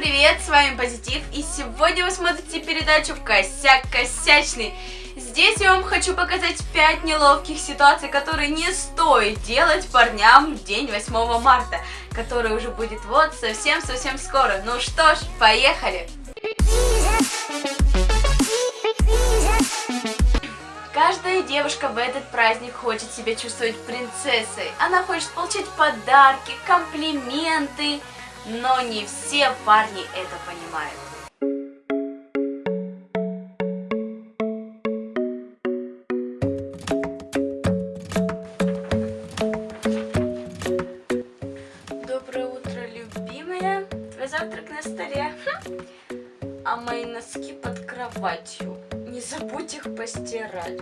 привет, с вами Позитив, и сегодня вы смотрите передачу Косяк Косячный. Здесь я вам хочу показать 5 неловких ситуаций, которые не стоит делать парням в день 8 марта, который уже будет вот совсем-совсем скоро. Ну что ж, поехали! Каждая девушка в этот праздник хочет себя чувствовать принцессой. Она хочет получать подарки, комплименты, но не все парни это понимают. Доброе утро, любимая. Твой завтрак на столе. Хм. А мои носки под кроватью. Не забудь их постирать.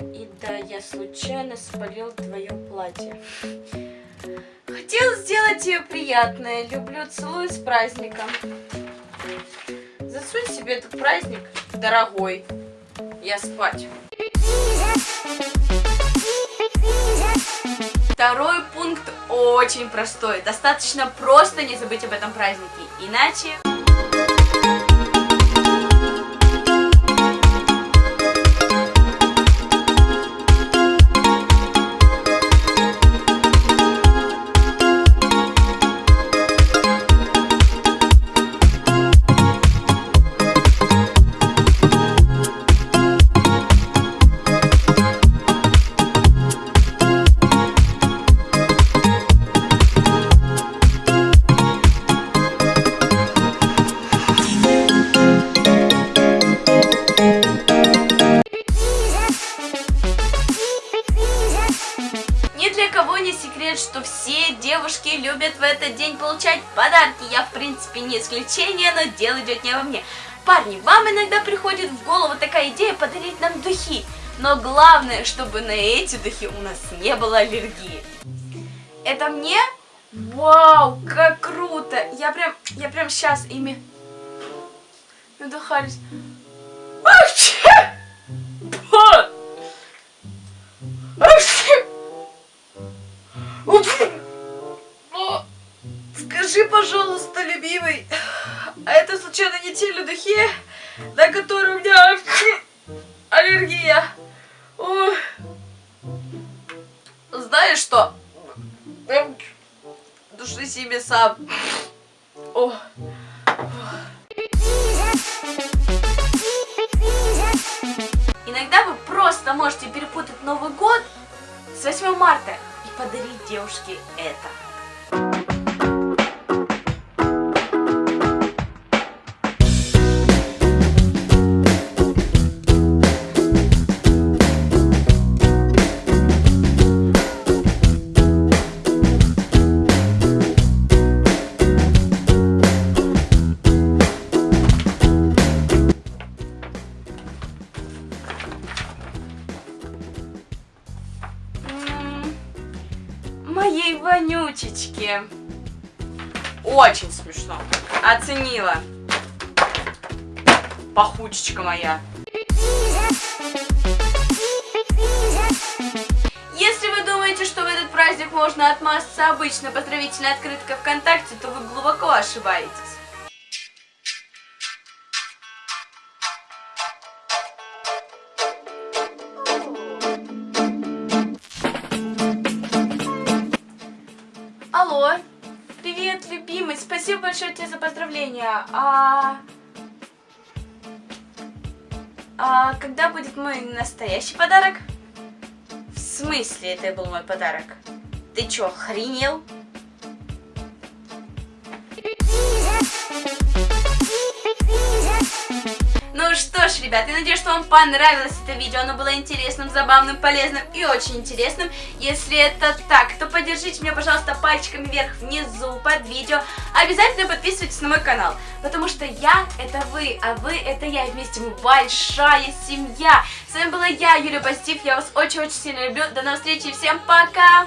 И да, я случайно спалил твое платье. Хотел сделать тебе приятное. Люблю, целую с праздником. Засунь себе этот праздник, дорогой. Я спать. Второй пункт очень простой. Достаточно просто не забыть об этом празднике. Иначе... для кого не секрет, что все девушки любят в этот день получать подарки. Я, в принципе, не исключение, но дело идет не во мне. Парни, вам иногда приходит в голову такая идея подарить нам духи. Но главное, чтобы на эти духи у нас не было аллергии. Это мне? Вау, как круто! Я прям, я прям сейчас ими надухались. Вообще! Пожалуйста, любимый, а это случайно не те духи, на которые у меня аллергия? О. Знаешь что? Души себе сам. О. Иногда вы просто можете перепутать Новый год с 8 марта и подарить девушке это. Моей вонючечке. Очень смешно. Оценила. Пахучечка моя. Если вы думаете, что в этот праздник можно отмазаться обычной поздравительной открыткой ВКонтакте, то вы глубоко ошибаетесь. Алло. Привет, любимый. Спасибо большое тебе за поздравления. А... А когда будет мой настоящий подарок? В смысле это был мой подарок? Ты чё, охренел? Ребят, я надеюсь, что вам понравилось это видео. Оно было интересным, забавным, полезным и очень интересным. Если это так, то поддержите меня, пожалуйста, пальчиками вверх внизу под видео. Обязательно подписывайтесь на мой канал, потому что я — это вы, а вы — это я. И вместе мы большая семья. С вами была я, Юлия Позитив. Я вас очень-очень сильно люблю. До новых встреч и всем пока!